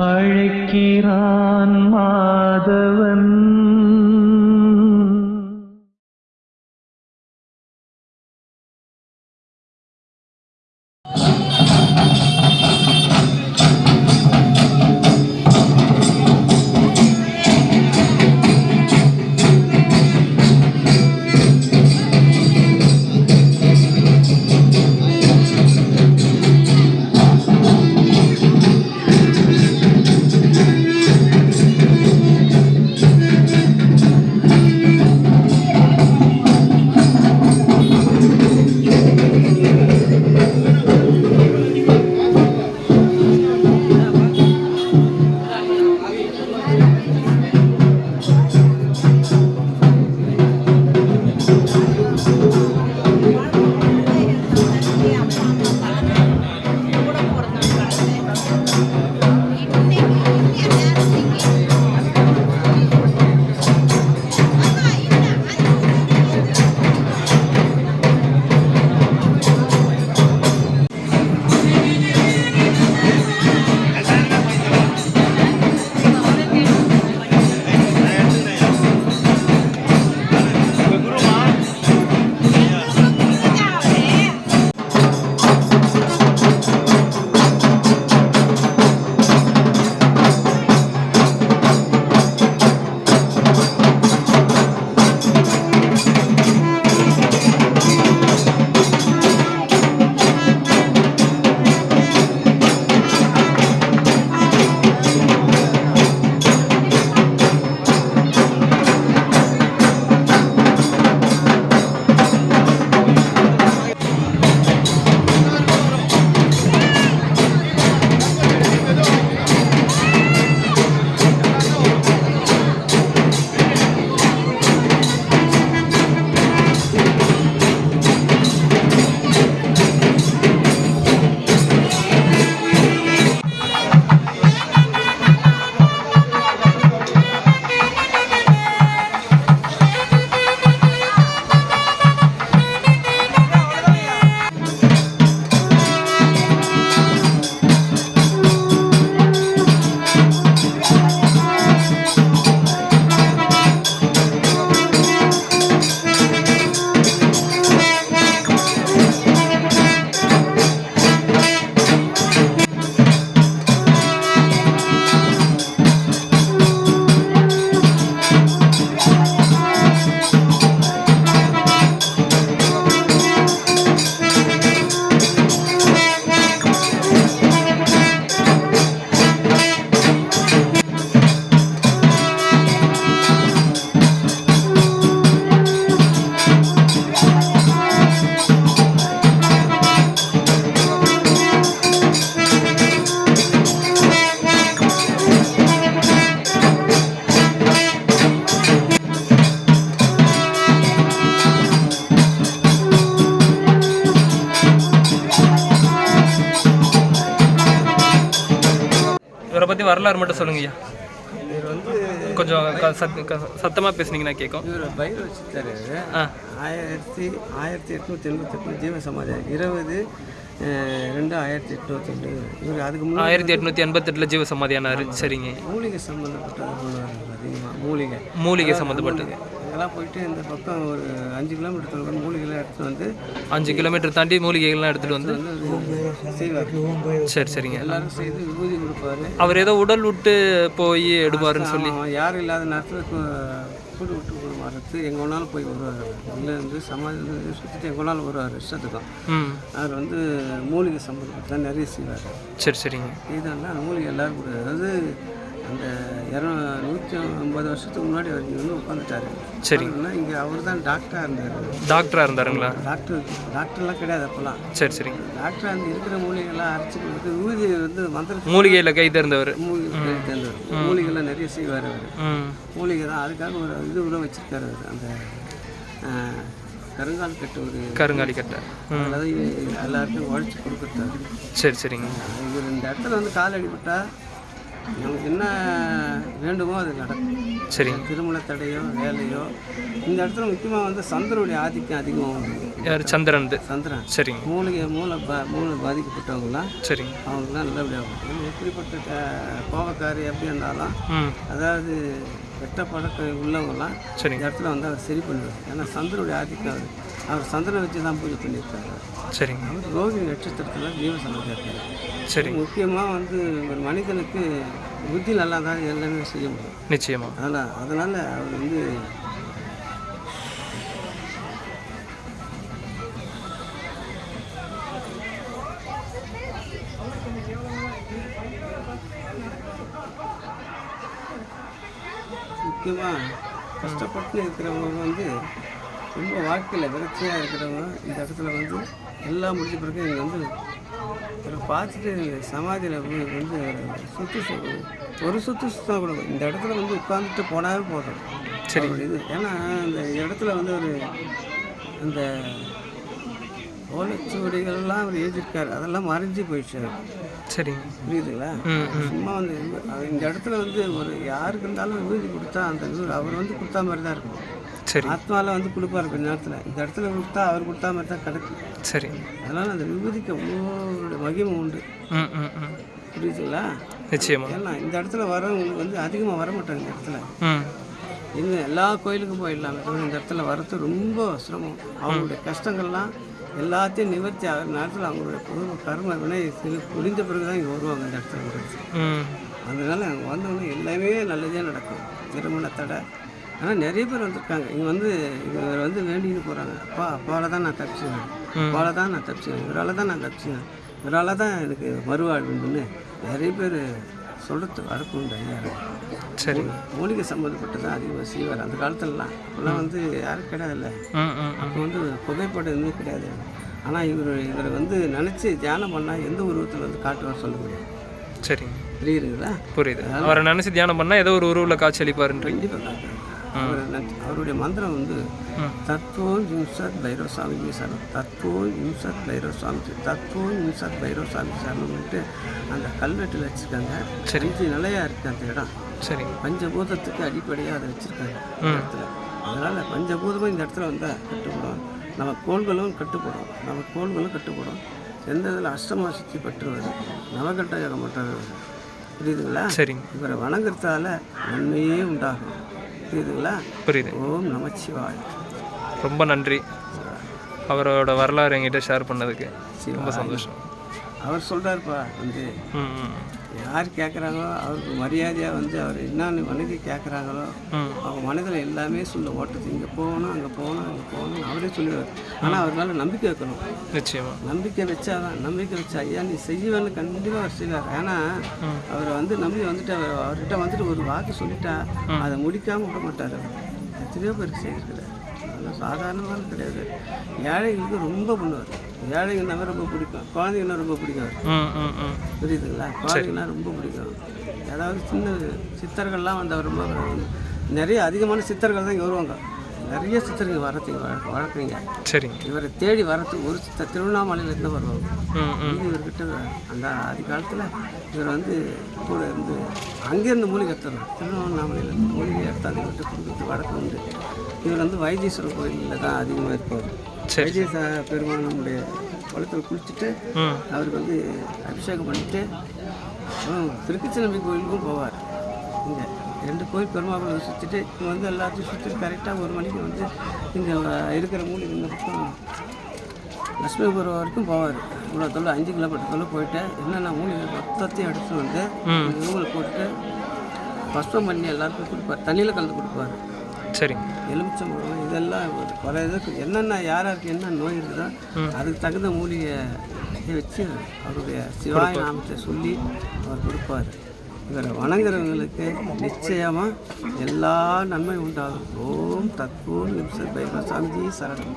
அழைக்கிறான் மாதவன். பற்றி வரலாறு மட்டும் சொல்லுங்க ஐயா. கொஞ்சம் க- சத் க- சத்தமா பேசுனீங்கன்னா கேட்கும். இவர் பயிர் வச்சுட்டாரு ஆயிரத்தி ஆயிரத்தி எட்நூற்றி எண்பத்தெட்டு ஜீவ சமாதி. இருபது ரெண்டு ஆயிரத்தி எட்நூற்றி ரெண்டு இவர் அதுக்கு முன்னாடி ஆயிரத்தி எட்நூற்றி எண்பத்தெட்டில் ஜீவ சமாதியானாரு. சரிங்க. மூலிகை சம்மந்தப்பட்டது அதிகமாக மூலிகை. மூலிகை சம்மந்தப்பட்டது இதெல்லாம் போயிட்டு இந்த பக்கம் ஒரு அஞ்சு கிலோமீட்டர் தொலைவில் மூலிகைலாம் எடுத்துட்டு வந்து அஞ்சு கிலோமீட்டர் தாண்டி மூலிகைகள்லாம் எடுத்துகிட்டு வந்து? செய்வார். சரி சரிங்க. எல்லாரும் செய்து விபூதி கொடுப்பாரு. அவர் ஏதோ உடல் விட்டு போய் எடுப்பாருன்னு சொல்லி. யாரும் இல்லாத நேரத்தில் கூடு விட்டு கூடு மாறுறது எங்கே வேணாலும் போய் வருவார். உள்ளே இருந்து சமாதி சுற்றிட்டு எங்கே வேணாலும் வருவார் இஷ்டத்துக்கும் அவர் வந்து மூலிகை சம்மந்தப்பட்டு தான் நிறைய செய்வார். சரி சரிங்க. இதெல்லாம் மூலிகை எல்லாரும் கூட அதாவது அந்த இர நூற்றி ஐம்பது வருஷத்துக்கு முன்னாடி இங்கே வந்து உட்காந்துட்டாரு. சரிங்க இங்கே அவர் தான் டாக்டராக இருந்தார். டாக்டராக இருந்தாருங்களா? டாக்டர் டாக்டர்லாம் கிடையாது அப்போல்லாம் சரி சரிங்க டாக்டர் அந்த இருக்கிற மூலிகைலாம் அரைச்சி கொடுத்து ஊதி வந்து மந்திர மூலிகையில் கை தேர்ந்தவர். மூலிகை தேர்ந்தவர். மூலிகைலாம் நிறைய செய்வார் அவர். மூலிகை தான் அதுக்காக ஒரு இது கூட வச்சிருக்காரு அவர். அந்த கருங்கால் கட்டு ஒரு கருங்காலி கட்டை. அதாவது எல்லாருக்கும் உழைச்சி கொடுக்குறாரு சரி சரிங்க. இவர் இந்த இடத்துல வந்து கால் அடிபட்டா நமக்கு என்ன வேண்டுமோ அது நடக்கும். சரிங்க திருமண தடையோ வேலையோ இந்த இடத்துல முக்கியமாக வந்து சந்திரனுடைய ஆதிக்கம் அதிகமாக யார்? சந்திரன் சந்திரன். சரிங்க மூலிகை மூளை பா மூளை பாதிக்கப்பட்டவங்களாம். சரிங்க அவங்களாம் நல்லபடியாக எப்படிப்பட்ட கோபக்காரி எப்படி இருந்தாலும் அதாவது வெட்ட பழக்கம் உள்ளவங்கலாம் சரிங்க இந்த இடத்துல வந்து அவர் சரி பண்ணுவார் ஏன்னா சந்திரனுடைய ஆதிக்கம் அவர் அவர் சந்திரனை வச்சு தான் பூஜை பண்ணியிருக்காரு. சரிங்க. அவர் ரோகிணி நட்சத்திரத்தில் ஜீவ சமாதி இருக்காரு சரிங்க முக்கியமாக வந்து ஒரு மனிதனுக்கு புத்தி நல்லா தான் எல்லாமே செய்ய முடியும். நிச்சயமா. அதனால் அதனால் அவர் வந்து முக்கியமாக கஷ்டப்பட்டு இருக்கிறவங்க வந்து ரொம்ப வாழ்க்கையில் விரக்தியாக இருக்கிறவங்க இந்த இடத்துல வந்து எல்லாம் முடிஞ்ச பிறகு இங்கே வந்து இவரை பார்த்துட்டு சமாதியில் வந்து சுற்றி ஒரு சுற்று சுத்தா கூட இந்த இடத்துல வந்து உட்காந்துட்டு போனாவே போதும். சரி. இது. ஏன்னா இந்த இடத்துல வந்து ஒரு அந்த ஓலைச்சுவடிகள்லாம் அவர் எழுதியிருக்காரு. அதெல்லாம் மறைஞ்சு போயிடுச்சு. சரிங்க புரியுதுங்களா? சும்மா வந்து இந்த இடத்துல வந்து ஒரு யாருக்கு இருந்தாலும் விபூதி கொடுத்தா அந்த அவர் வந்து கொடுத்தா மாதிரி தான் இருக்கும். சரி. ஆத்மாவில் வந்து கொடுப்பாரு கொஞ்ச நேரத்தில். இந்த இடத்துல கொடுத்தா அவர் கொடுத்தா மாதிரி தான் கிடைக்கும் சரிங்க அதனால் அந்த விபூதிக்கு அவ்வளோ மகிமை உண்டு. புரியுதுங்களா? நிச்சயமா. ஏன்னா இந்த இடத்துல வரவங்களுக்கு வந்து அதிகமாக வர மாட்டாங்க இந்த இடத்துல. இன்னும் எல்லா கோயிலுக்கும் போயிடலாம் இந்த இடத்துல வர்றது ரொம்ப சிரமம். அவங்களுடைய கஷ்டங்கள்லாம் எல்லாத்தையும் நிவர்த்தி ஆகிற நேரத்தில் அவங்களுடைய பூர்வ கர்ம வினை முடிந்த பிறகு தான் இங்கே வருவாங்க இந்த இடத்துல. அதனால அங்கே வந்தவொடனே எல்லாமே நல்லதே நடக்கும். திருமண தடை ஆனால் நிறைய பேர் வந்திருக்காங்க. இங்கே வந்து இவர் வந்து வேண்டின்னு போகிறாங்க அப்பா அப்பாவால் தான் நான் தப்பிச்சுவேன் அப்பாவால் தான் நான் தப்பிச்சுவேன் இவரால் தான் நான் தப்பிச்சுவேன் இவரால் தான் எனக்கு மறுவாழ்வுன்னு நிறைய பேர் சொல்கிறது வழக்கம் உண்டு ஐயா. சரி. மூலிகை சம்மந்தப்பட்டு தான் அதிகமாக செய்வார். அந்த காலத்துலலாம் அப்போல்லாம் வந்து யாரும் ம் ம் அப்போ வந்து புகைப்படம் எதுவுமே கிடையாது. ஆனால் இவர் இவரை வந்து நினச்சி தியானம் பண்ணால் எந்த உருவத்தில் வந்து காட்டுவார் சொல்ல முடியும் சரிங்க. புரியுதுங்களா? புரியுது. அவரை நினச்சி தியானம் பண்ணால் ஏதோ ஒரு உருவில் காட்சி அளிப்பாருன்றீங்க. அவர் அவருடைய மந்திரம் வந்து ம். தத்துவம் இம்சத் பைரவ சாமி சரணம். தத்துவம் இம்சத் பைரவ சாமி தத்துவம் இம்சத் பைரவ சாமி சரணம்னுட்டு அந்த கல்வெட்டில் வச்சுருக்காங்க. சரி. அஞ்சு நிலையாக இருக்குது அந்த இடம். சரிங்க பஞ்சபூதத்துக்கு அடிப்படையாக அதை வச்சுருக்காங்க இடத்துல. அதனால் பஞ்சபூதமும் இந்த இடத்துல வந்தால் கட்டுப்படும். நம்ம கோள்களும் கட்டுப்படும். நம்ம கோள்களும் கட்டுப்படும். எந்த இதில் அஷ்டமா சுத்தி பற்றுவது நவகட்ட யோகம் பற்றுவது புரியுதுங்களா? சரிங்க. இவரை வணங்குறதால நன்மையே உண்டாகும். புரியுதுங்களா? புரியுது. ஓம் நமச்சிவாய் ரொம்ப நன்றி. அவரோட வரலாறு என்கிட்ட ஷேர் பண்ணதுக்கு. ரொம்ப சந்தோஷம். அவர் சொல்கிறாருப்பா வந்து. யார் கேட்குறாங்களோ அவருக்கு மரியாதையாக வந்து அவர் என்னென்னு வணங்கி கேட்குறாங்களோ அவங்க மனதில் எல்லாமே சொல்ல ஓட்டுது இங்கே போகணும் அங்கே போகணும் அங்கே போகணும் அவரே சொல்லுவார். ஆனால் அவர் மேலே நம்பிக்கை வைக்கணும். நிச்சயமா. நம்பிக்கை வச்சாதான் நம்பிக்கை வச்சா ஐயா நீ செய்வேன்னு கண்டிப்பாக அவர் செய்வார். ஏன்னா அவரை வந்து நம்பி வந்துட்டு அவர் அவர்கிட்ட வந்துட்டு ஒரு வாக்கு சொல்லிட்டா அதை முடிக்காமல் விட மாட்டார் அவர். எத்தனையோ பேருக்கு செய்திருக்கிறார். அதெல்லாம் சாதாரணமான கிடையாது. ஏழைகளுக்கு ரொம்ப பண்ணுவார் ஏழைங்கன்னா ரொம்ப பிடிக்கும். குழந்தைங்கன்னா ரொம்ப பிடிக்கும். புரியுதுங்களா? குழந்தைங்கன்னா ரொம்ப பிடிக்கும். ஏதாவது சின்ன சித்தர்கள்லாம் வந்து அவர் ரொம்ப நிறைய அதிகமான சித்தர்கள் தான் இங்கே வருவாங்க. நிறைய சித்தர்கள் வரத்துக்கு வழக்க வழக்கங்க சரிங்க. இவரை தேடி வரத்துக்கு ஒரு சித்தர் திருவண்ணாமலையிலேருந்து வருவாங்க. இது இவர்கிட்ட அந்த ஆதி காலத்தில் இவர் வந்து கூட இருந்து அங்கேருந்து மூலிகை எடுத்துறோம் திருவண்ணாமலையிலேருந்து மூலிகை எடுத்தாந்து இவர்கிட்ட கொடுக்குறது வழக்கம் உண்டு இவர் வந்து வைத்தீஸ்வரர் கோயிலில் தான் அதிகமாக இருப்பார். சரி. வைத்தீச பெருமான் நம்முடைய குளத்தில் குளிச்சுட்டு அவருக்கு வந்து அபிஷேகம் பண்ணிட்டு அப்புறம் திருக்கச்சிநம்பி கோயிலுக்கும் போவார். இங்கே ரெண்டு கோயில் பெருமாள் சுற்றிட்டு இங்கே வந்து எல்லாத்தையும் சுற்றிட்டு கரெக்டாக ஒரு மணிக்கு வந்து இங்கே இருக்கிற மூலிகை இந்த பக்கம் லட்சுமிபுரம் வரைக்கும் போவார். இவ்வளோ தொல்லை அஞ்சு கிலோமீட்டர் தொல்லை போயிட்டு என்னென்ன மூலிகை மொத்தத்தையும் எடுத்து வந்து ரூமில் போட்டு பஸ்பம் பண்ணி எல்லாருக்கும் கொடுப்பார். தண்ணியில் கலந்து கொடுப்பார். சரிங்க. எலுமிச்சம்பழம் இதெல்லாம் பல இதுக்கு என்னென்ன யார் யாருக்கு என்ன நோய் இருக்குதோ அதுக்கு தகுந்த மூலிகையை வச்சு அவருடைய சிவாய நாமத்தை சொல்லி அவர் கொடுப்பார். இவரை வணங்குறவங்களுக்கு நிச்சயமாக எல்லா நன்மை உண்டாகும். ஓம் தத்பூர் நிமிஷ பைரவ சாமிஜி சரணம்.